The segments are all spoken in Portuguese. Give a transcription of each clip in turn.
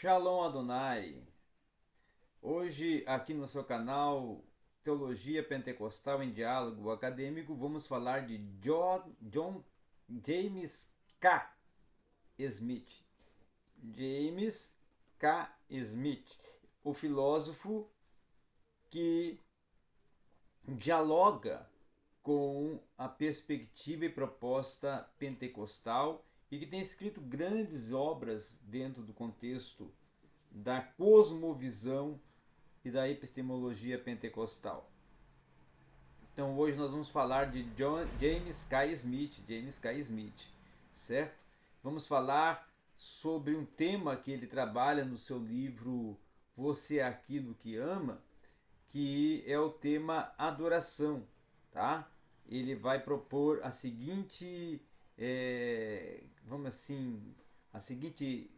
Shalom Adonai. Hoje aqui no seu canal Teologia Pentecostal em Diálogo Acadêmico vamos falar de John, John James K. Smith. James K. Smith, o filósofo que dialoga com a perspectiva e proposta pentecostal e que tem escrito grandes obras dentro do contexto da cosmovisão e da epistemologia pentecostal. Então hoje nós vamos falar de John, James K. Smith, James K. Smith, certo? Vamos falar sobre um tema que ele trabalha no seu livro Você é aquilo que ama, que é o tema adoração, tá? Ele vai propor a seguinte é, vamos assim, a seguinte,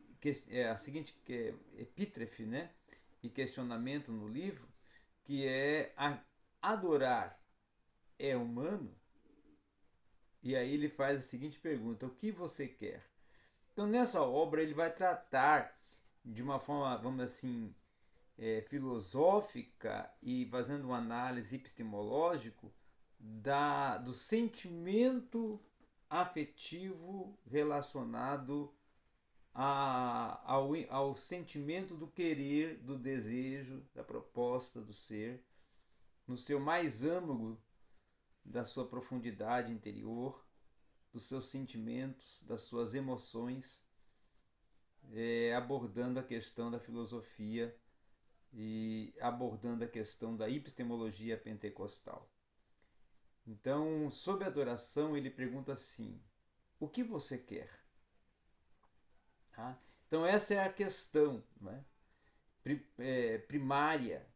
é, a seguinte é, epítrefe, né? E questionamento no livro, que é a, adorar é humano? E aí ele faz a seguinte pergunta: o que você quer? Então nessa obra ele vai tratar de uma forma, vamos assim, é, filosófica e fazendo uma análise epistemológica da, do sentimento afetivo relacionado a, ao, ao sentimento do querer, do desejo, da proposta do ser, no seu mais âmago da sua profundidade interior, dos seus sentimentos, das suas emoções, é, abordando a questão da filosofia e abordando a questão da epistemologia pentecostal. Então, sob adoração, ele pergunta assim: o que você quer? Ah, então, essa é a questão né? é, primária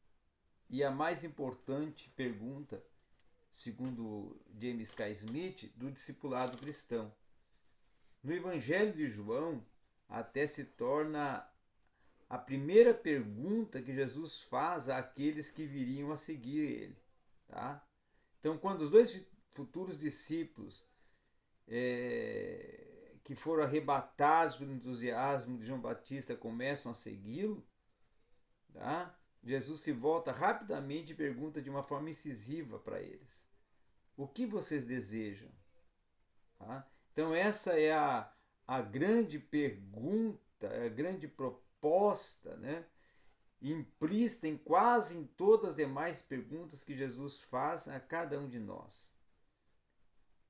e a mais importante pergunta, segundo James K. Smith, do discipulado cristão. No Evangelho de João, até se torna a primeira pergunta que Jesus faz àqueles que viriam a seguir ele. Tá? Então, quando os dois futuros discípulos é, que foram arrebatados pelo entusiasmo de João Batista começam a segui-lo, tá? Jesus se volta rapidamente e pergunta de uma forma incisiva para eles: O que vocês desejam? Tá? Então, essa é a, a grande pergunta, a grande proposta, né? implícita em quase em todas as demais perguntas que Jesus faz a cada um de nós.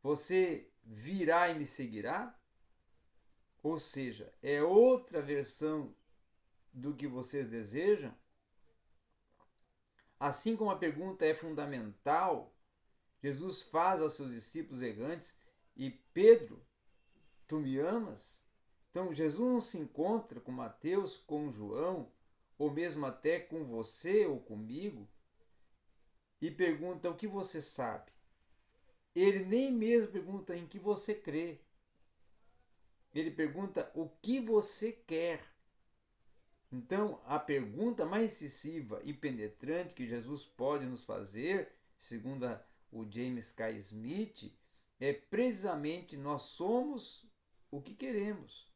Você virá e me seguirá? Ou seja, é outra versão do que vocês desejam? Assim como a pergunta é fundamental, Jesus faz aos seus discípulos errantes e Pedro, tu me amas? Então Jesus não se encontra com Mateus, com João, ou mesmo até com você ou comigo, e pergunta o que você sabe. Ele nem mesmo pergunta em que você crê. Ele pergunta o que você quer. Então, a pergunta mais incisiva e penetrante que Jesus pode nos fazer, segundo o James K. Smith, é precisamente nós somos o que queremos.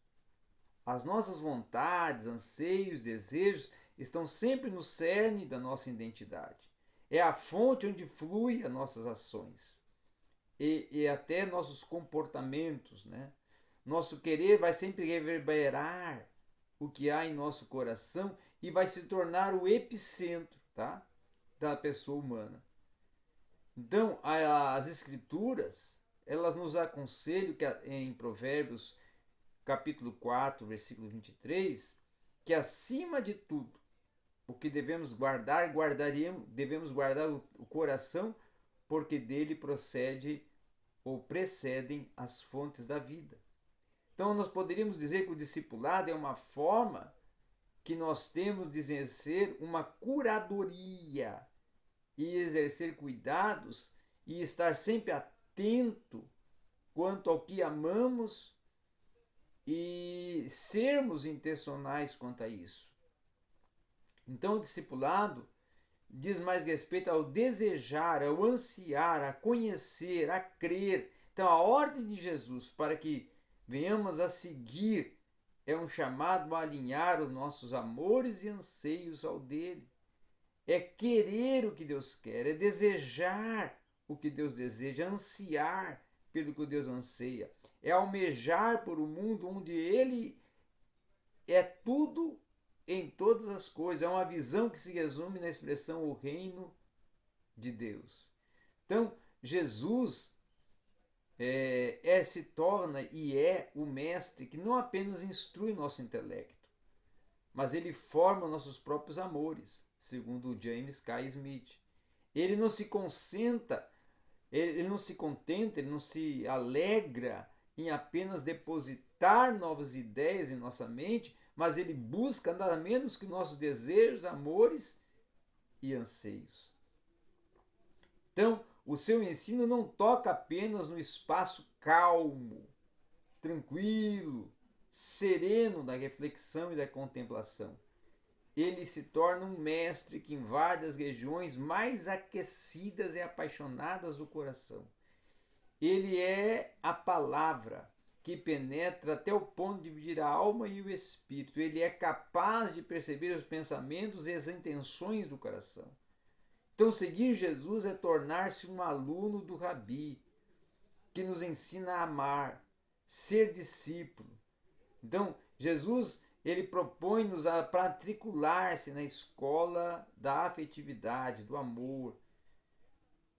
As nossas vontades, anseios, desejos estão sempre no cerne da nossa identidade. É a fonte onde flui as nossas ações e, e até nossos comportamentos, né? Nosso querer vai sempre reverberar o que há em nosso coração e vai se tornar o epicentro, tá? Da pessoa humana. Então, as escrituras, elas nos aconselham que em Provérbios capítulo 4, versículo 23, que acima de tudo, o que devemos guardar, guardaríamos, devemos guardar o, o coração, porque dele procede ou precedem as fontes da vida. Então, nós poderíamos dizer que o discipulado é uma forma que nós temos de exercer uma curadoria e exercer cuidados e estar sempre atento quanto ao que amamos e sermos intencionais quanto a isso. Então, o discipulado diz mais respeito ao desejar, ao ansiar, a conhecer, a crer. Então, a ordem de Jesus para que venhamos a seguir é um chamado a alinhar os nossos amores e anseios ao dele. É querer o que Deus quer, é desejar o que Deus deseja, ansiar pelo que Deus anseia, é almejar por um mundo onde ele é tudo em todas as coisas. É uma visão que se resume na expressão o reino de Deus. Então, Jesus é, é, se torna e é o mestre que não apenas instrui nosso intelecto, mas ele forma nossos próprios amores, segundo James K. Smith. Ele não se concentra, ele, ele não se contenta, ele não se alegra em apenas depositar novas ideias em nossa mente, mas ele busca nada menos que nossos desejos, amores e anseios. Então, o seu ensino não toca apenas no espaço calmo, tranquilo, sereno da reflexão e da contemplação. Ele se torna um mestre que invade as regiões mais aquecidas e apaixonadas do coração. Ele é a palavra que penetra até o ponto de dividir a alma e o espírito. Ele é capaz de perceber os pensamentos e as intenções do coração. Então, seguir Jesus é tornar-se um aluno do Rabi, que nos ensina a amar, ser discípulo. Então, Jesus ele propõe-nos a matricular-se na escola da afetividade, do amor.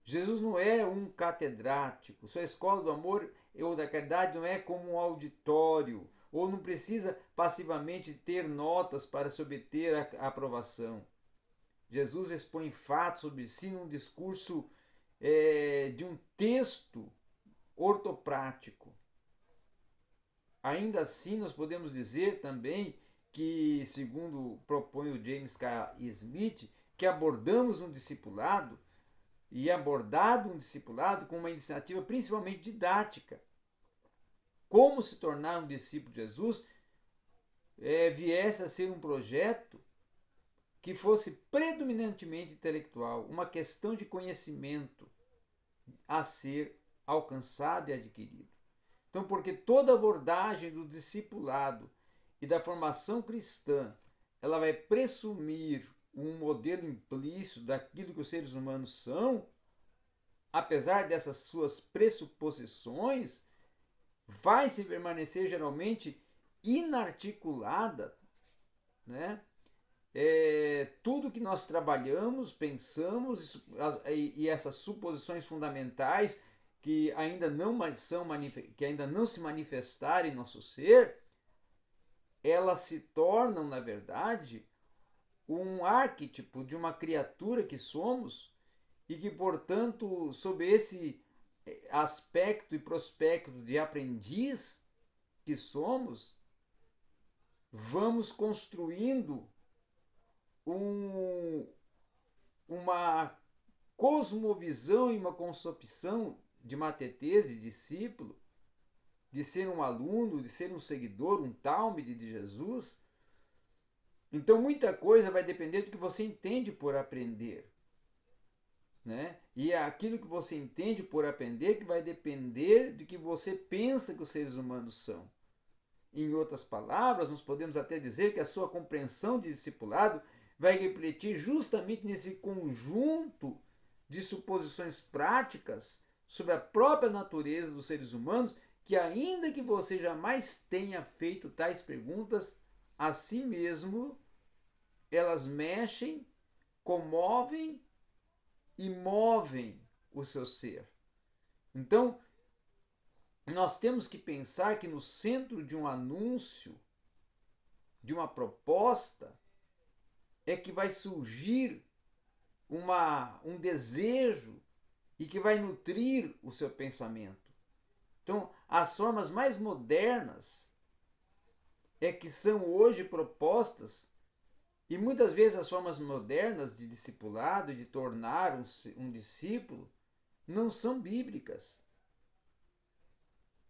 Jesus não é um catedrático, sua escola do amor ou da caridade não é como um auditório, ou não precisa passivamente ter notas para se obter a aprovação. Jesus expõe fatos sobre si num discurso é, de um texto ortoprático. Ainda assim, nós podemos dizer também que, segundo propõe o James K. Smith, que abordamos um discipulado e abordado um discipulado com uma iniciativa principalmente didática. Como se tornar um discípulo de Jesus é, viesse a ser um projeto que fosse predominantemente intelectual, uma questão de conhecimento a ser alcançado e adquirido. Então, porque toda abordagem do discipulado e da formação cristã, ela vai presumir um modelo implícito daquilo que os seres humanos são, apesar dessas suas pressuposições, vai se permanecer geralmente inarticulada, né? É, tudo que nós trabalhamos, pensamos e, e, essas suposições fundamentais que ainda não são que ainda não se manifestaram em nosso ser, elas se tornam, na verdade, um arquétipo de uma criatura que somos e que, portanto, sob esse eh, aspecto e prospecto de aprendiz que somos, vamos construindo um, uma cosmovisão e uma concepção de matetez, de discípulo, de ser um aluno, de ser um seguidor, um talmide de Jesus. Então muita coisa vai depender do que você entende por aprender. Né? E é aquilo que você entende por aprender que vai depender de que você pensa que os seres humanos são. Em outras palavras, nós podemos até dizer que a sua compreensão de discipulado vai refletir justamente nesse conjunto de suposições práticas sobre a própria natureza dos seres humanos, que ainda que você jamais tenha feito tais perguntas a si mesmo, elas mexem, comovem e movem o seu ser. Então, nós temos que pensar que no centro de um anúncio, de uma proposta, é que vai surgir uma, um desejo e que vai nutrir o seu pensamento. Então, as formas mais modernas é que são hoje propostas, e muitas vezes as formas modernas de discipulado, de tornar um, um discípulo, não são bíblicas.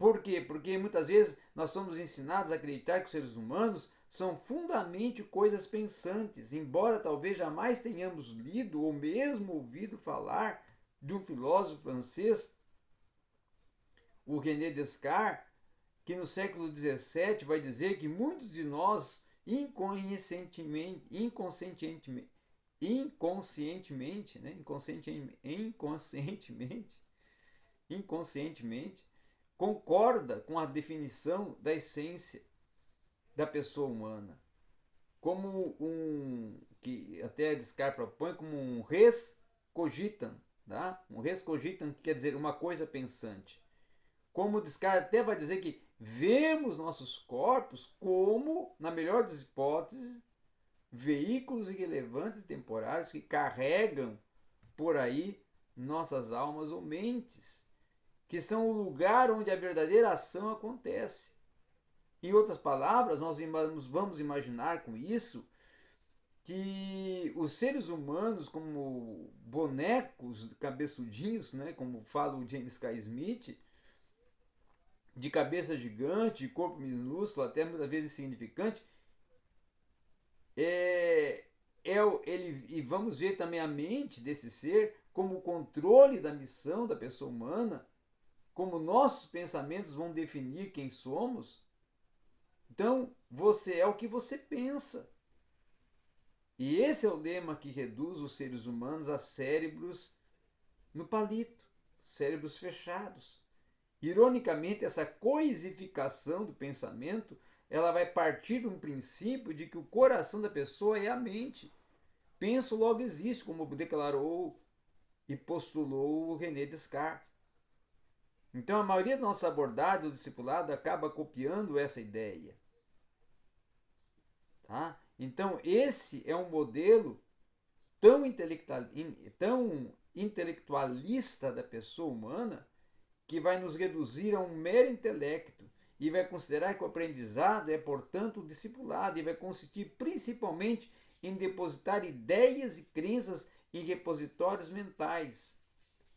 Por quê? Porque muitas vezes nós somos ensinados a acreditar que os seres humanos são fundamentalmente coisas pensantes, embora talvez jamais tenhamos lido ou mesmo ouvido falar de um filósofo francês, o René Descartes, que no século XVII vai dizer que muitos de nós inconscientemente, inconscientemente, inconscientemente, né? inconscientemente, inconscientemente, inconscientemente, concorda com a definição da essência da pessoa humana, como um que até Descartes propõe como um res cogitam, tá? Um res cogitam quer dizer uma coisa pensante. Como Descartes até vai dizer que vemos nossos corpos como, na melhor das hipóteses, veículos irrelevantes e temporários que carregam por aí nossas almas ou mentes, que são o lugar onde a verdadeira ação acontece. Em outras palavras, nós vamos imaginar com isso que os seres humanos, como bonecos cabeçudinhos, né, como fala o James K. Smith, de cabeça gigante, corpo minúsculo, até muitas vezes insignificante, é, é ele, e vamos ver também a mente desse ser como o controle da missão da pessoa humana, como nossos pensamentos vão definir quem somos. Então, você é o que você pensa. E esse é o lema que reduz os seres humanos a cérebros no palito, cérebros fechados. Ironicamente, essa coisificação do pensamento, ela vai partir de um princípio de que o coração da pessoa é a mente. Penso logo existe, como declarou e postulou René Descartes. Então, a maioria da nossa abordagem do discipulado acaba copiando essa ideia. Tá? Então, esse é um modelo tão, intelectual, tão intelectualista da pessoa humana que vai nos reduzir a um mero intelecto e vai considerar que o aprendizado é, portanto, discipulado e vai consistir principalmente em depositar ideias e crenças em repositórios mentais.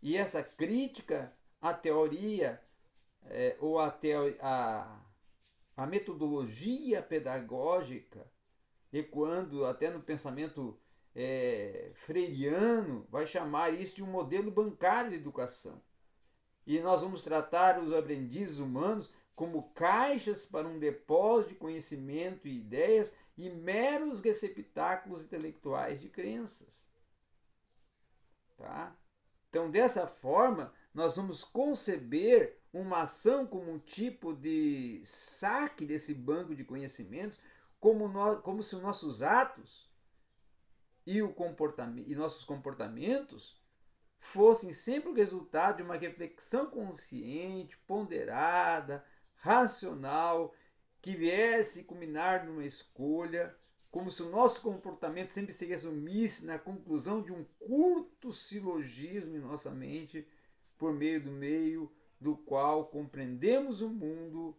E essa crítica à teoria é, ou à a, a metodologia pedagógica, ecoando até no pensamento é, freiriano, vai chamar isso de um modelo bancário de educação e nós vamos tratar os aprendizes humanos como caixas para um depósito de conhecimento e ideias e meros receptáculos intelectuais de crenças. Tá? Então, dessa forma, nós vamos conceber uma ação como um tipo de saque desse banco de conhecimentos, como, como se os nossos atos e, o comportamento, e nossos comportamentos fossem sempre o resultado de uma reflexão consciente, ponderada, racional, que viesse culminar numa escolha, como se o nosso comportamento sempre se resumisse na conclusão de um curto silogismo em nossa mente, por meio do meio do qual compreendemos o mundo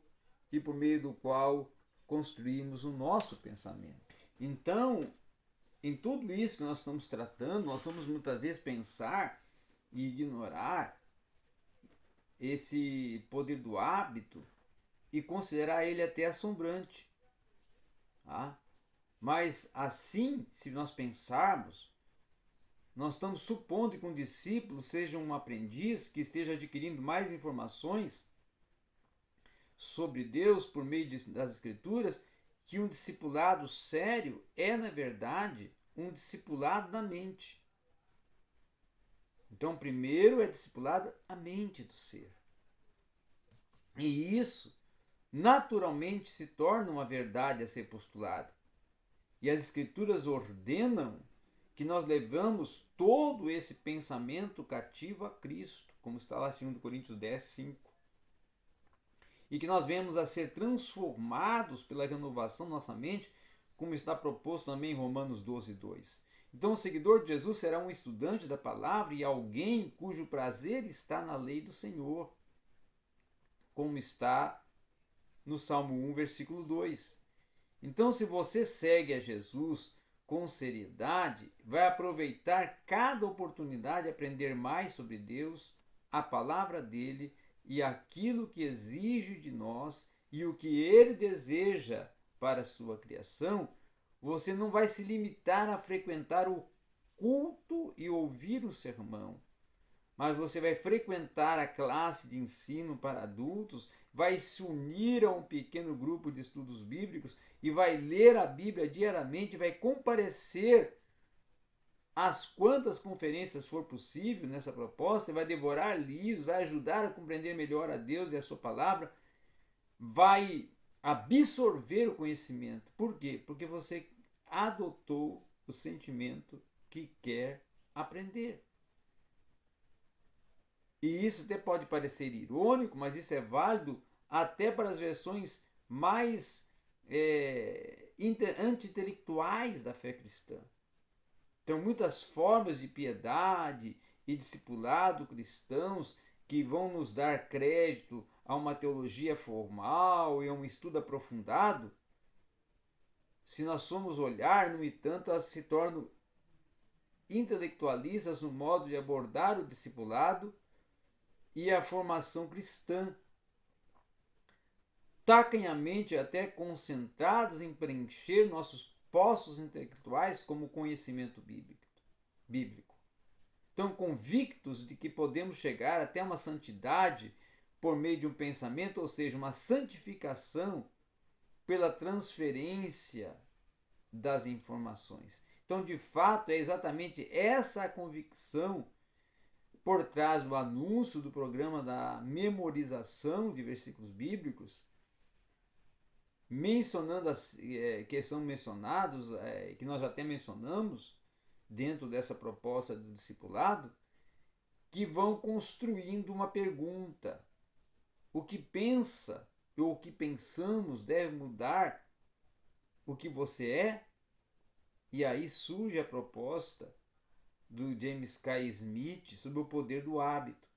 e por meio do qual construímos o nosso pensamento. Então, em tudo isso que nós estamos tratando, nós vamos muitas vezes pensar e ignorar esse poder do hábito e considerar ele até assombrante. Tá? Mas assim, se nós pensarmos, nós estamos supondo que um discípulo seja um aprendiz que esteja adquirindo mais informações sobre Deus por meio das Escrituras, que um discipulado sério é, na verdade, um discipulado da mente. Então, primeiro é discipulada a mente do ser. E isso naturalmente se torna uma verdade a ser postulada. E as Escrituras ordenam que nós levamos todo esse pensamento cativo a Cristo, como está lá em 2 Coríntios 10, 5. E que nós venhamos a ser transformados pela renovação da nossa mente, como está proposto também em Romanos 12, 2. Então, o seguidor de Jesus será um estudante da palavra e alguém cujo prazer está na lei do Senhor, como está no Salmo 1, versículo 2. Então, se você segue a Jesus com seriedade, vai aproveitar cada oportunidade de aprender mais sobre Deus, a palavra dele e aquilo que exige de nós e o que ele deseja para a sua criação você não vai se limitar a frequentar o culto e ouvir o sermão, mas você vai frequentar a classe de ensino para adultos vai se unir a um pequeno grupo de estudos bíblicos e vai ler a Bíblia diariamente, vai comparecer às quantas conferências for possível nessa proposta, vai devorar livros, vai ajudar a compreender melhor a Deus e a sua palavra, vai absorver o conhecimento. Por quê? Porque você adotou o sentimento que quer aprender. E isso até pode parecer irônico, mas isso é válido até para as versões mais é, anti-intelectuais da fé cristã. Então, muitas formas de piedade e discipulado cristãos que vão nos dar crédito a uma teologia formal e a um estudo aprofundado, se nós somos olhar, no entanto, elas se tornam intelectualistas no modo de abordar o discipulado e a formação cristã, tacanhamente até concentradas em preencher nossos postos intelectuais como conhecimento bíblico. Então, convictos de que podemos chegar até uma santidade por meio de um pensamento, ou seja, uma santificação pela transferência das informações. Então, de fato, é exatamente essa a convicção por trás do anúncio do programa da memorização de versículos bíblicos mencionando as é, que são mencionados, é, que nós até mencionamos dentro dessa proposta do discipulado, que vão construindo uma pergunta. O que pensa ou o que pensamos deve mudar o que você é? E aí surge a proposta do James K. Smith sobre o poder do hábito.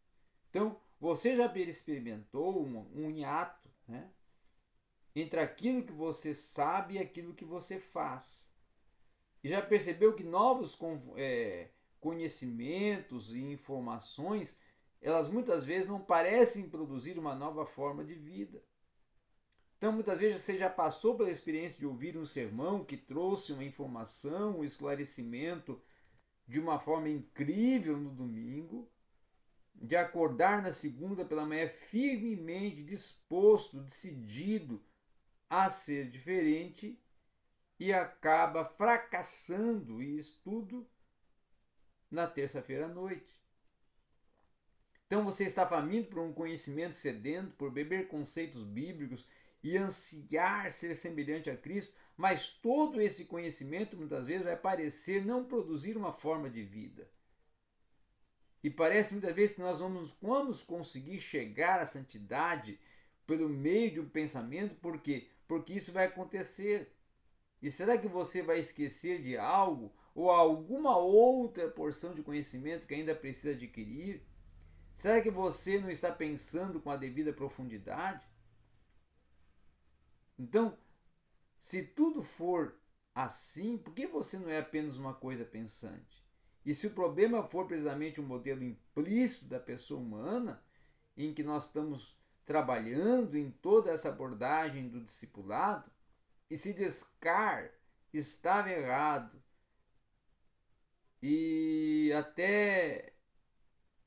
Então, você já experimentou um, um hiato, né? Entre aquilo que você sabe e aquilo que você faz. E já percebeu que novos é, conhecimentos e informações, elas muitas vezes não parecem produzir uma nova forma de vida. Então, muitas vezes você já passou pela experiência de ouvir um sermão que trouxe uma informação, um esclarecimento de uma forma incrível no domingo, de acordar na segunda pela manhã firmemente disposto, decidido a ser diferente e acaba fracassando isso tudo na terça-feira à noite. Então você está faminto por um conhecimento sedento, por beber conceitos bíblicos e ansiar ser semelhante a Cristo, mas todo esse conhecimento muitas vezes vai parecer não produzir uma forma de vida. E parece muitas vezes que nós vamos, vamos conseguir chegar à santidade pelo meio de um pensamento, porque porque isso vai acontecer. E será que você vai esquecer de algo ou alguma outra porção de conhecimento que ainda precisa adquirir? Será que você não está pensando com a devida profundidade? Então, se tudo for assim, por que você não é apenas uma coisa pensante? E se o problema for precisamente um modelo implícito da pessoa humana, em que nós estamos trabalhando em toda essa abordagem do discipulado, e se Descartes estava errado. E até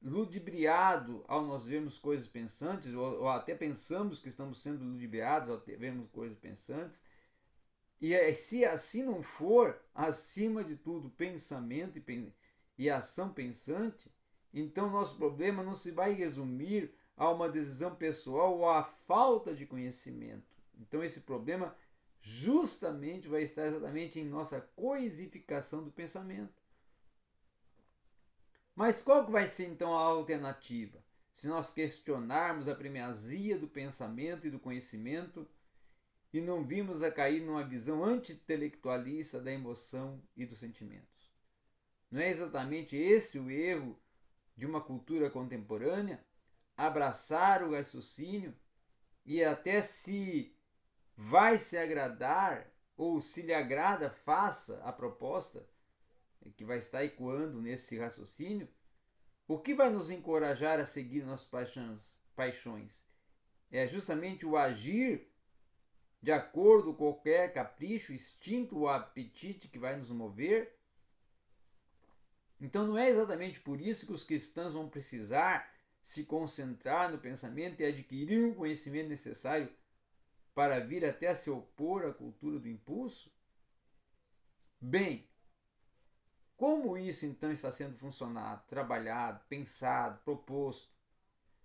ludibriado ao nós vermos coisas pensantes, ou, ou até pensamos que estamos sendo ludibriados ao vermos coisas pensantes, e é, se assim não for, acima de tudo, pensamento e, e ação pensante, então nosso problema não se vai resumir a uma decisão pessoal ou à falta de conhecimento. Então esse problema justamente vai estar exatamente em nossa coisificação do pensamento. Mas qual vai ser então a alternativa? Se nós questionarmos a primazia do pensamento e do conhecimento e não vimos a cair numa visão anti-intelectualista da emoção e dos sentimentos. Não é exatamente esse o erro de uma cultura contemporânea? Abraçar o raciocínio e até se vai se agradar ou se lhe agrada, faça a proposta que vai estar ecoando nesse raciocínio. O que vai nos encorajar a seguir nossas paixões? paixões? É justamente o agir de acordo com qualquer capricho, instinto ou apetite que vai nos mover. Então não é exatamente por isso que os cristãos vão precisar se concentrar no pensamento e adquirir o conhecimento necessário para vir até a se opor à cultura do impulso? Bem, como isso então está sendo funcionado, trabalhado, pensado, proposto?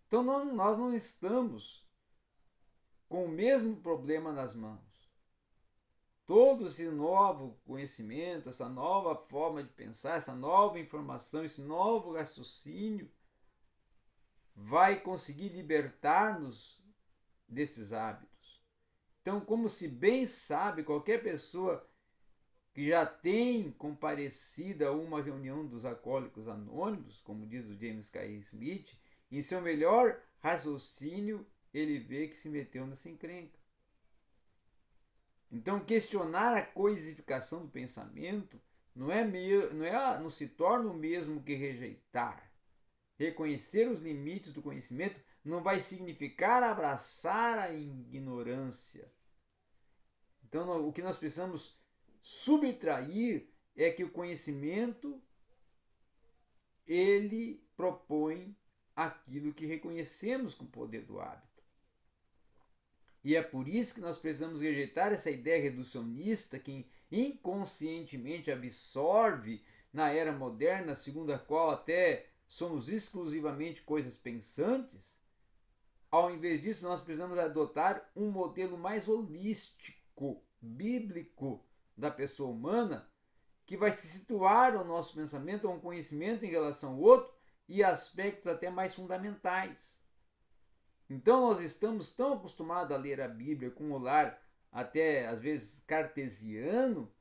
Então não, nós não estamos com o mesmo problema nas mãos. Todo esse novo conhecimento, essa nova forma de pensar, essa nova informação, esse novo raciocínio vai conseguir libertar-nos desses hábitos. Então, como se bem sabe qualquer pessoa que já tem comparecido a uma reunião dos alcoólicos anônimos, como diz o James K. Smith, em seu melhor raciocínio, ele vê que se meteu nessa encrenca. Então, questionar a coisificação do pensamento não é, não é não se torna o mesmo que rejeitar. Reconhecer os limites do conhecimento não vai significar abraçar a ignorância. Então, o que nós precisamos subtrair é que o conhecimento ele propõe aquilo que reconhecemos com o poder do hábito. E é por isso que nós precisamos rejeitar essa ideia reducionista que inconscientemente absorve na era moderna, segundo a qual até somos exclusivamente coisas pensantes. Ao invés disso, nós precisamos adotar um modelo mais holístico, bíblico da pessoa humana, que vai se situar ao nosso pensamento, a um conhecimento em relação ao outro e aspectos até mais fundamentais. Então nós estamos tão acostumados a ler a Bíblia com um olhar até às vezes cartesiano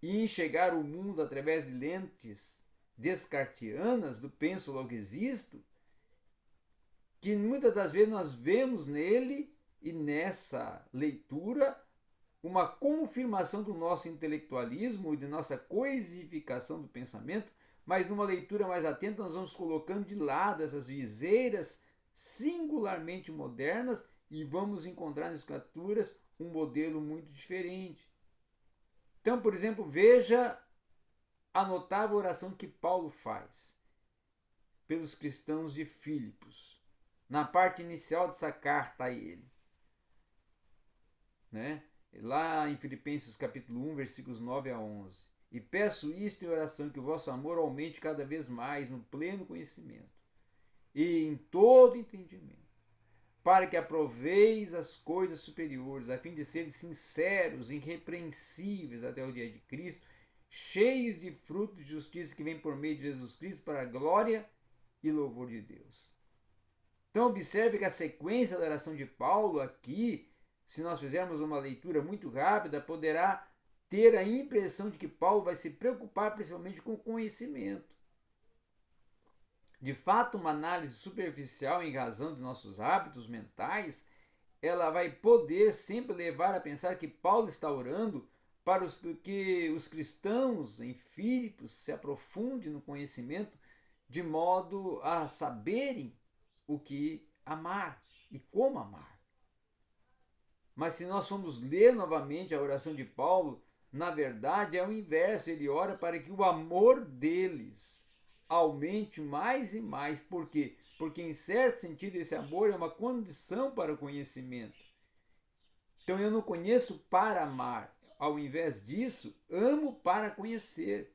e enxergar o mundo através de lentes descartianas do penso logo existo, que muitas das vezes nós vemos nele e nessa leitura uma confirmação do nosso intelectualismo e de nossa coisificação do pensamento, mas numa leitura mais atenta nós vamos colocando de lado essas viseiras singularmente modernas e vamos encontrar nas escrituras um modelo muito diferente. Então, por exemplo, veja a notável oração que Paulo faz pelos cristãos de Filipos, na parte inicial dessa carta a ele. Né? Lá em Filipenses capítulo 1, versículos 9 a 11. E peço isto em oração, que o vosso amor aumente cada vez mais no pleno conhecimento e em todo entendimento, para que aproveis as coisas superiores, a fim de serem sinceros, irrepreensíveis até o dia de Cristo, cheios de frutos de justiça que vem por meio de Jesus Cristo para a glória e louvor de Deus. Então observe que a sequência da oração de Paulo aqui se nós fizermos uma leitura muito rápida, poderá ter a impressão de que Paulo vai se preocupar principalmente com o conhecimento. De fato, uma análise superficial em razão de nossos hábitos mentais, ela vai poder sempre levar a pensar que Paulo está orando para os, que os cristãos em Filipos se aprofundem no conhecimento de modo a saberem o que amar e como amar. Mas se nós formos ler novamente a oração de Paulo, na verdade é o inverso. Ele ora para que o amor deles aumente mais e mais. Por quê? Porque, em certo sentido, esse amor é uma condição para o conhecimento. Então, eu não conheço para amar. Ao invés disso, amo para conhecer.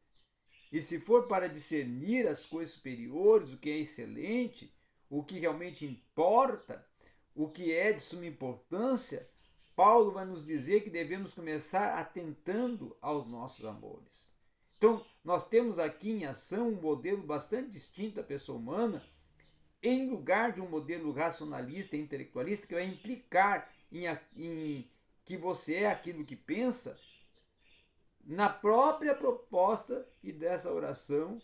E se for para discernir as coisas superiores, o que é excelente, o que realmente importa, o que é de suma importância, Paulo vai nos dizer que devemos começar atentando aos nossos amores. Então, nós temos aqui em ação um modelo bastante distinto da pessoa humana, em lugar de um modelo racionalista e intelectualista que vai implicar em, em que você é aquilo que pensa, na própria proposta e dessa oração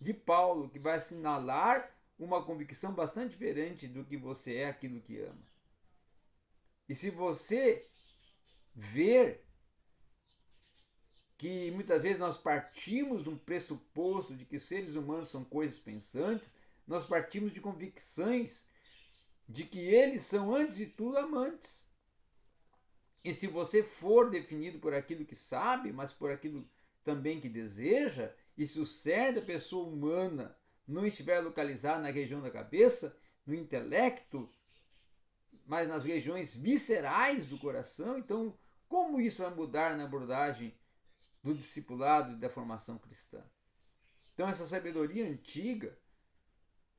de Paulo, que vai assinalar uma convicção bastante diferente do que você é aquilo que ama. E se você ver que muitas vezes nós partimos de um pressuposto de que seres humanos são coisas pensantes, nós partimos de convicções de que eles são, antes de tudo, amantes. E se você for definido por aquilo que sabe, mas por aquilo também que deseja, e se o ser da pessoa humana não estiver localizado na região da cabeça, no intelecto, mas nas regiões viscerais do coração, então como isso vai mudar na abordagem do discipulado e da formação cristã? Então essa sabedoria antiga,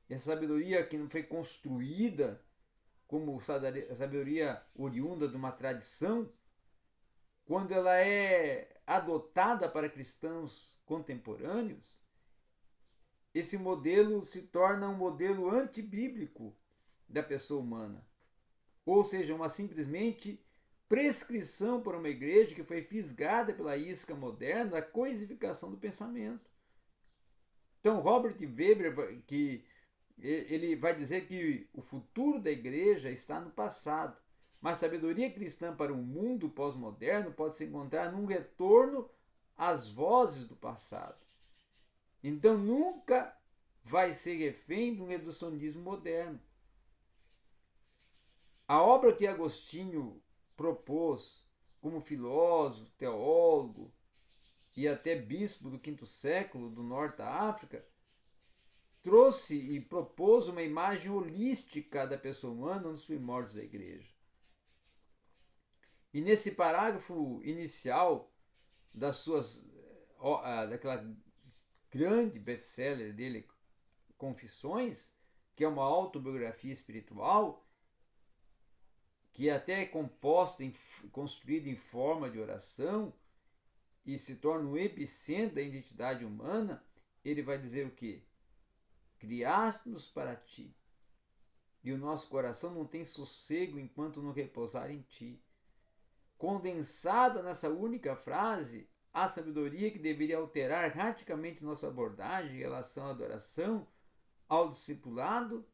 essa sabedoria que não foi construída como sabedoria oriunda de uma tradição, quando ela é adotada para cristãos contemporâneos, esse modelo se torna um modelo antibíblico da pessoa humana. Ou seja, uma simplesmente prescrição para uma igreja que foi fisgada pela isca moderna da coisificação do pensamento. Então, Robert Weber, que ele vai dizer que o futuro da igreja está no passado, mas sabedoria cristã para um mundo pós-moderno pode se encontrar num retorno às vozes do passado. Então nunca vai ser refém de um reducionismo moderno. A obra que Agostinho propôs como filósofo, teólogo e até bispo do quinto século do norte da África trouxe e propôs uma imagem holística da pessoa humana nos primórdios da igreja. E nesse parágrafo inicial das suas daquela grande best-seller dele, Confissões, que é uma autobiografia espiritual, que até é composta, construída em forma de oração e se torna o epicentro da identidade humana, ele vai dizer o quê? Criaste-nos para ti, e o nosso coração não tem sossego enquanto não repousar em ti. Condensada nessa única frase, a sabedoria que deveria alterar radicalmente nossa abordagem em relação à adoração, ao discipulado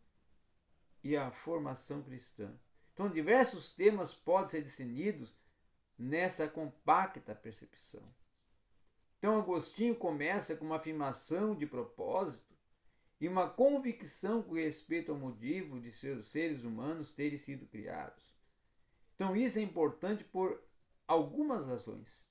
e à formação cristã. Então, diversos temas podem ser discernidos nessa compacta percepção. Então, Agostinho começa com uma afirmação de propósito e uma convicção com respeito ao motivo de seus seres humanos terem sido criados. Então, isso é importante por algumas razões.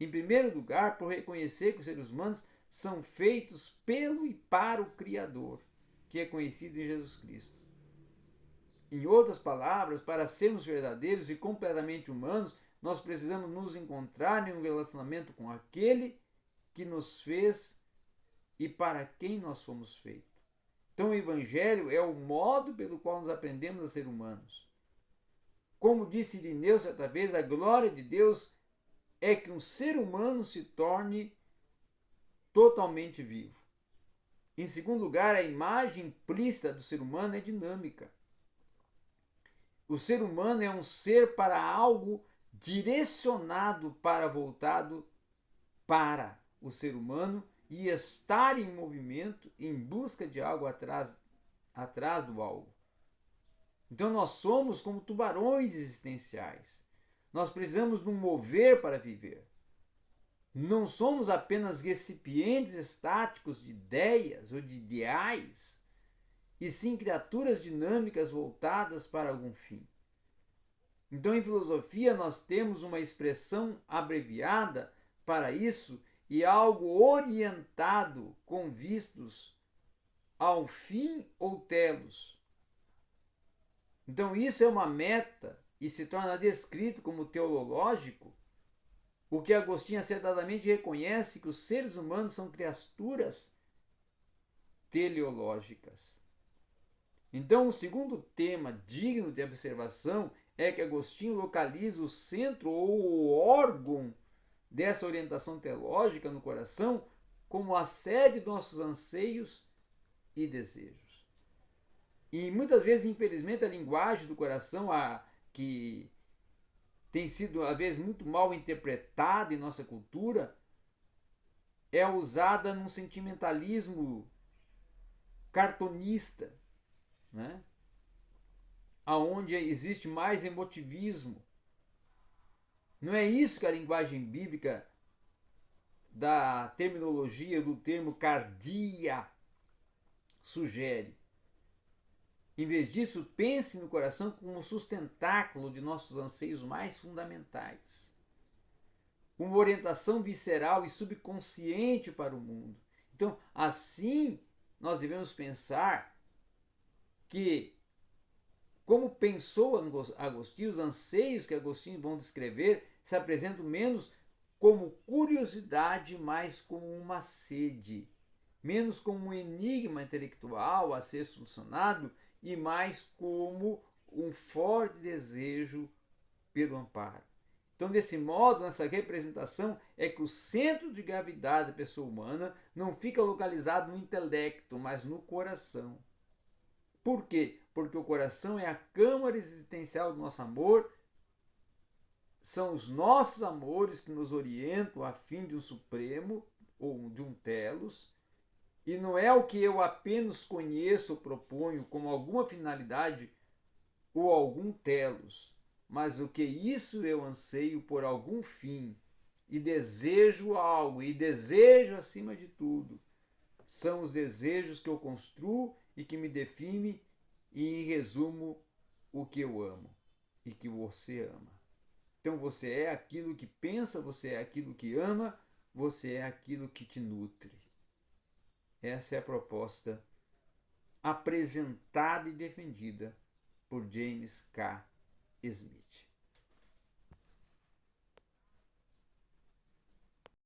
Em primeiro lugar, por reconhecer que os seres humanos são feitos pelo e para o Criador, que é conhecido em Jesus Cristo. Em outras palavras, para sermos verdadeiros e completamente humanos, nós precisamos nos encontrar em um relacionamento com aquele que nos fez e para quem nós fomos feitos. Então, o Evangelho é o modo pelo qual nós aprendemos a ser humanos. Como disse Irineu certa vez, a glória de Deus é que um ser humano se torne totalmente vivo. Em segundo lugar, a imagem implícita do ser humano é dinâmica. O ser humano é um ser para algo direcionado para voltado para o ser humano e estar em movimento em busca de algo atrás, atrás do algo. Então nós somos como tubarões existenciais. Nós precisamos um mover para viver. Não somos apenas recipientes estáticos de ideias ou de ideais, e sim criaturas dinâmicas voltadas para algum fim. Então, em filosofia, nós temos uma expressão abreviada para isso e algo orientado com vistos ao fim ou telos. Então, isso é uma meta e se torna descrito como teológico, o que Agostinho acertadamente reconhece que os seres humanos são criaturas teleológicas. Então, o segundo tema digno de observação é que Agostinho localiza o centro ou o órgão dessa orientação teológica no coração como a sede de nossos anseios e desejos. E muitas vezes, infelizmente, a linguagem do coração, a, que tem sido, às vezes, muito mal interpretada em nossa cultura, é usada num sentimentalismo cartonista, né? aonde existe mais emotivismo. Não é isso que a linguagem bíblica da terminologia do termo cardia sugere. Em vez disso, pense no coração como sustentáculo de nossos anseios mais fundamentais. Uma orientação visceral e subconsciente para o mundo. Então, assim, nós devemos pensar que, como pensou Agostinho, os anseios que Agostinho vão descrever se apresentam menos como curiosidade, mais como uma sede, menos como um enigma intelectual a ser solucionado e mais como um forte desejo pelo amparo. Então, desse modo, nessa representação é que o centro de gravidade da pessoa humana não fica localizado no intelecto, mas no coração. Por quê? Porque o coração é a câmara existencial do nosso amor, são os nossos amores que nos orientam a fim de um supremo ou de um telos, e não é o que eu apenas conheço ou proponho como alguma finalidade ou algum telos mas o que isso eu anseio por algum fim e desejo algo, e desejo acima de tudo, são os desejos que eu construo e que me definem e em resumo o que eu amo e que você ama. Então você é aquilo que pensa, você é aquilo que ama, você é aquilo que te nutre. Essa é a proposta apresentada e defendida por James K. Smith.